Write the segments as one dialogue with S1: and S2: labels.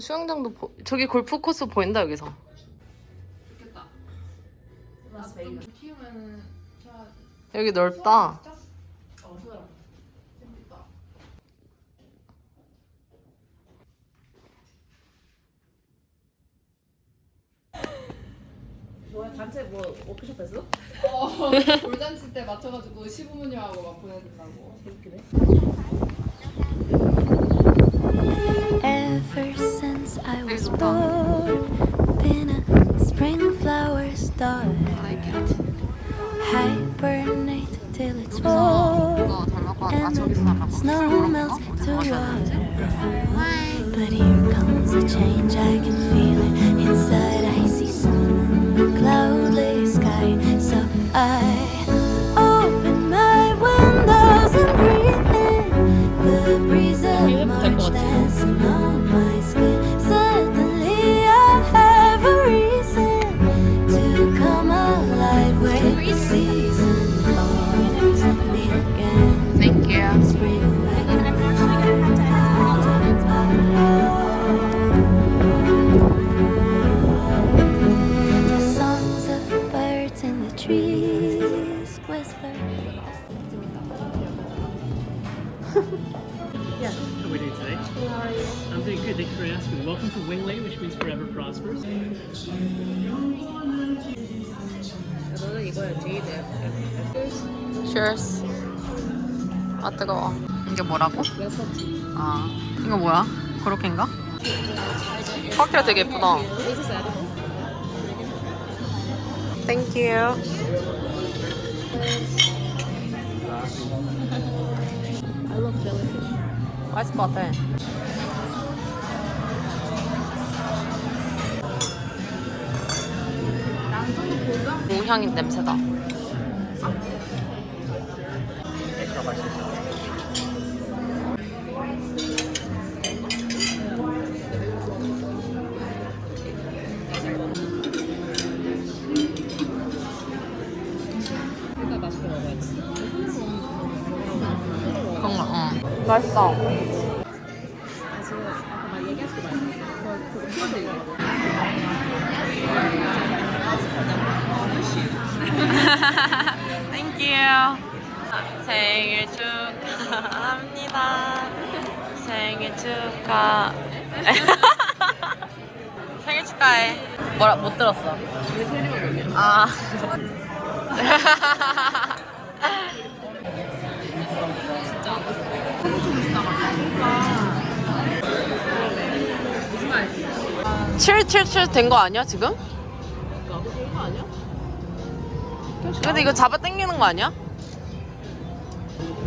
S1: 수영장도 보... 저기 골프 코스 보인다 여기서.
S2: 좋겠다.
S1: 여기 넓다.
S3: 뭐야 단체 뭐 워크숍 했어?
S2: 어, 돌잔치 때 맞춰가지고 시부모님하고 막 보내준다고.
S3: 웃기네.
S4: Ever since I was
S1: 좋다.
S4: born, been a spring flower star. Hibernate till it's fall,
S1: 이거 잘 먹고 아
S4: and
S1: 저기서
S4: the
S1: 먹고
S4: snow melts to water. But here comes a change, I can feel it inside.
S5: Thanks for asking. Welcome to Wingway, which means forever prospers.
S3: 너는 이거야 제이드야.
S1: Cheers. 아 뜨거워. 이게 뭐라고? 아 이거 뭐야? 그렇게인가? 칵테일 되게 예쁘다. Thank you.
S3: I love jellyfish.
S1: 맛있을 것 같아. 냄새다.
S3: 맛있게 먹어야지.
S1: 그런 거, 응. 맛있어.
S3: 다
S1: 축하. 생일 축하해. 뭐라 못 들었어. 아. 777된거 아니야 지금? 근데 이거 잡아 당기는 거 아니야?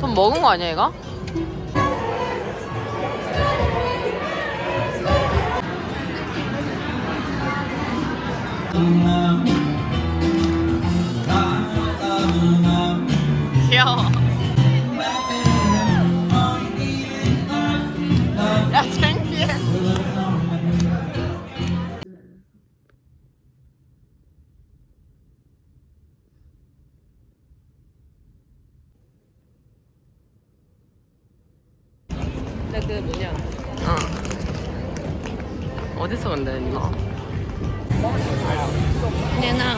S1: 돈 먹은 거 아니야 얘가? 귀여워 야 창피해
S3: 그 뭐냐?
S1: 어. 어디서 근데 누나?
S3: 얘나.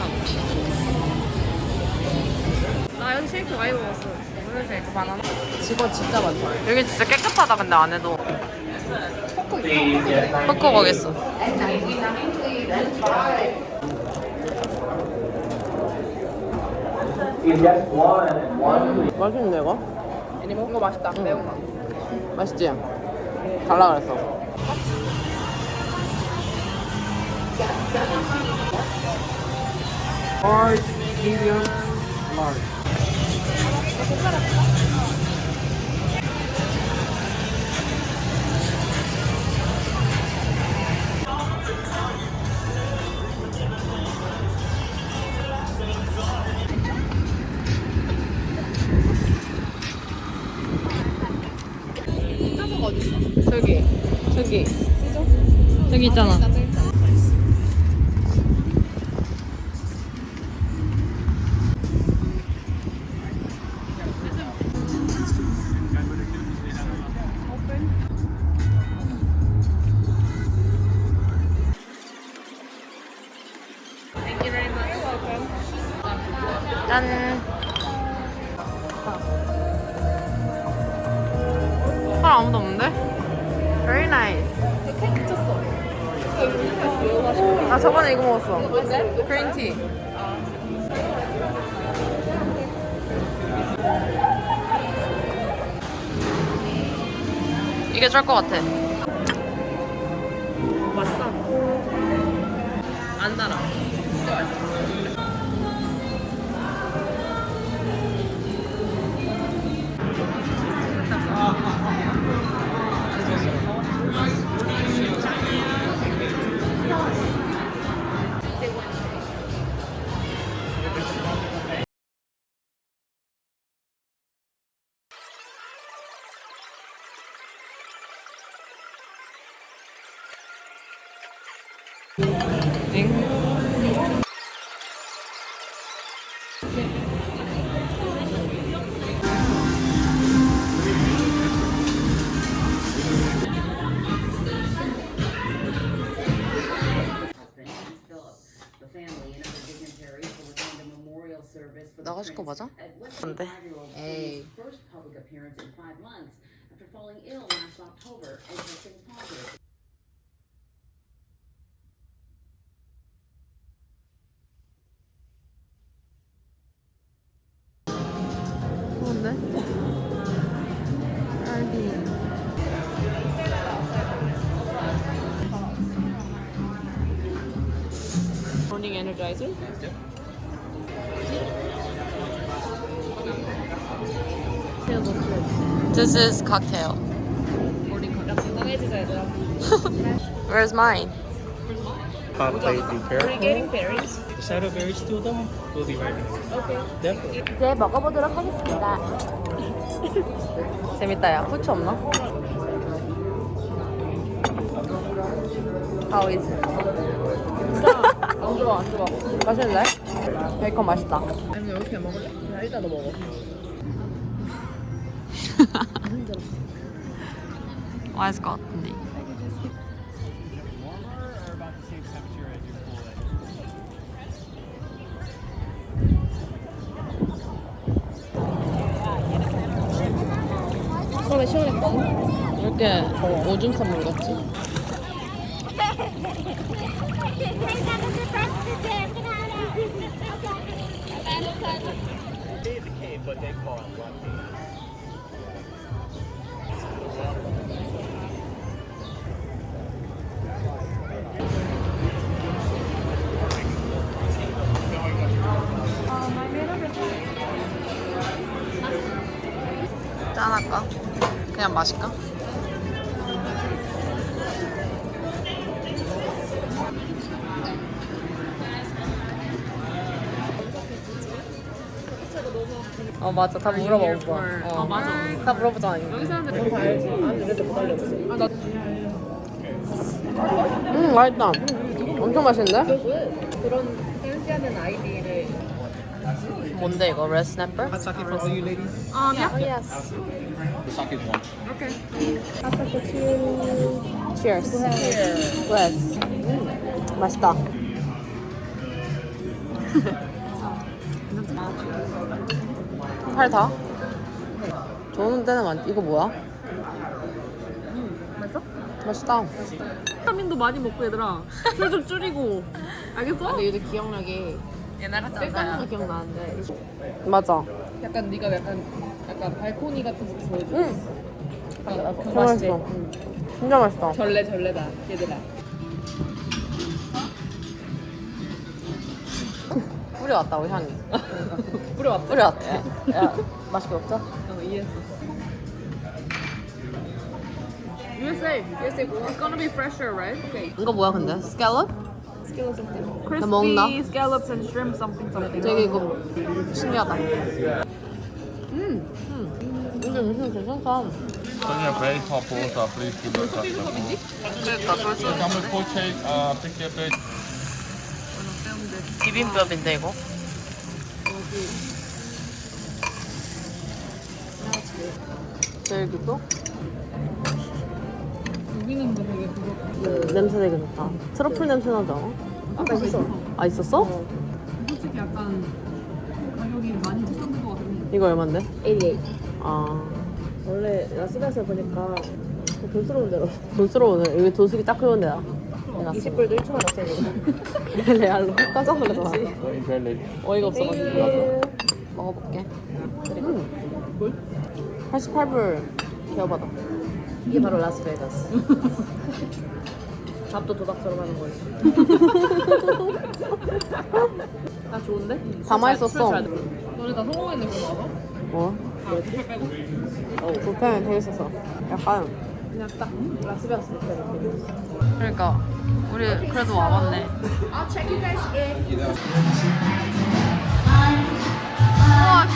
S3: 나 여기 쉐이크 많이 먹었어. 오늘 쉐이크 바나나. 직원 진짜 많다.
S1: 여기 진짜 깨끗하다 근데 안에도 헛고 거겠어 맛있는데 이거?
S3: 애니멀? 이거 맛있다. 매운 거.
S1: 맛있지? 달라 그랬어
S5: Large, medium, large.
S1: 아무도 없는데? Very nice. 아 저번에 이거 먹었어. 그린티. 이게 쩔 것 같아.
S3: 맛있다. 안 달아.
S6: The
S1: 나가실 거 맞아? 안 돼.
S6: 25-year-old
S1: 에이.
S6: Prince's first public appearance in five months after falling ill last October and testing positive.
S3: Energizer.
S1: This is cocktail. Where's mine?
S5: Hot plate, be
S3: We're
S5: careful.
S3: getting berries.
S5: The cider berries still though? We'll be right back.
S3: Okay.
S5: Definitely.
S1: 이제 먹어보도록 하겠습니다. 재밌다, 야. 후추 없나? How is it?
S3: 안 좋아, 안 좋아.
S1: 맛있는데? 베이컨 맛있다.
S3: 아니 이렇게 먹을래? 야, 일단 너 먹어.
S1: 맛있을 것 같은데.
S3: 처음에 시원했거든? 이렇게 오줌 선물 같지?
S1: 짠할까? 그냥 마실까? 맞아 다 물어봐 오빠 어.
S3: 아, 맞아.
S1: 다 물어보잖아
S3: 여기 사람들 다 알지. 아니 못 알려줬어. 아,
S1: 나음 맛있다 엄청 맛있는데?
S3: 그런 댄스하는 아이디를.
S1: 뭔데 이거 레드 스냅per?
S5: Hot sake for all you ladies?
S3: 아, 야.
S5: The sake is one.
S1: Cheers Cheers 음, 맛있다 팔 다? 좋은 데는 많 이거 뭐야?
S3: 맛있어?
S1: 맛있다
S3: 비타민도 많이 먹고 얘들아. 술 좀 줄이고. 알겠어?
S2: 근데 요즘 기억력이
S1: 옛날에
S2: 셀카는 거 기억나는데
S1: 맞아
S2: 약간 네가 약간 약간 발코니 같은 거 보여줘.
S1: 응
S2: 아, 그
S1: 진짜
S2: 맛있지?
S1: 맛있어 진짜 맛있다
S2: 전래 전래다 얘들아.
S1: 뿌리 왔다고 향이
S2: 뿌려 왔다.
S1: 뿌리 왔대 야 맛있게 먹자
S2: 어 이해했어.
S3: USA. USA It's gonna be fresher, right? Okay.
S1: 이거 뭐야 근데? 스칼롭?
S3: Crispy
S1: 먹나?
S3: scallops and shrimp something something.
S1: 되게 이거 신기하다 음, 음. 이게 음식 괜찮다. 그러니까 돌솥
S7: Example, full shake, uh, pick your plate.
S1: 비빔밥인데 이거?
S2: 여기는 뭐 되게 그거
S1: 냄새 되게 좋다 트러플 냄새 나지 않아?
S2: 아까 있어.
S1: 아 있었어?
S2: 솔직히 약간 가격이
S1: 이거 얼만데?
S3: 88.
S1: 아
S3: 원래 라스베가스 보니까 돈스러운 데로
S1: 돈스러우네 여기 도수기 딱 그런 데야
S3: 20불도 1초만 났어
S1: 레알로 깜짝
S7: late.
S1: 어이가 없어가지고. 먹어볼게. 음. 88불 기어받아.
S3: 이게 바로 라스베가스. 밥도 도박처럼 하는 거지. 아 좋은데?
S1: 다 맛있었어.
S2: 너네 다 성공했네 그거?
S1: 뭐? 어, 불펜 되게 있었어 약간
S3: 그냥 딱 라스베가스 느낌이었어
S1: 그러니까 우리 그래도 와봤네. 우와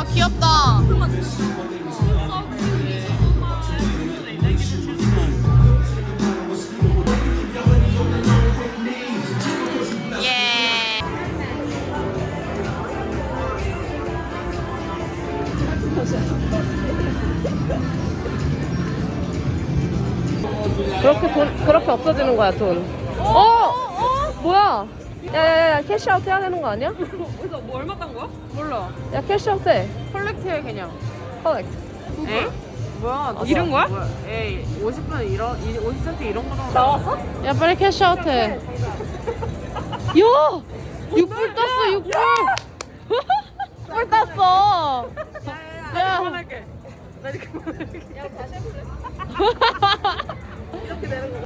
S1: 아 귀엽다. 예.
S3: 그렇게 돈 그렇게 없어지는 거야 돈. 어? 뭐야 야야야 cash out 해야 되는 거 아니야?
S1: 뭐 얼마 딴 거야? 몰라.
S3: 야 cash out 해.
S1: collect 해 그냥.
S3: collect.
S1: 에? 뭐야? 너 이런 거야? 에이 50분 이런 50cm 이런 거 나왔어?
S3: 야 빨리 cash out 해. 야! 6불 떴어 6불. 뿔 땄어. 야
S1: 그만할게. 나 이제 그만할게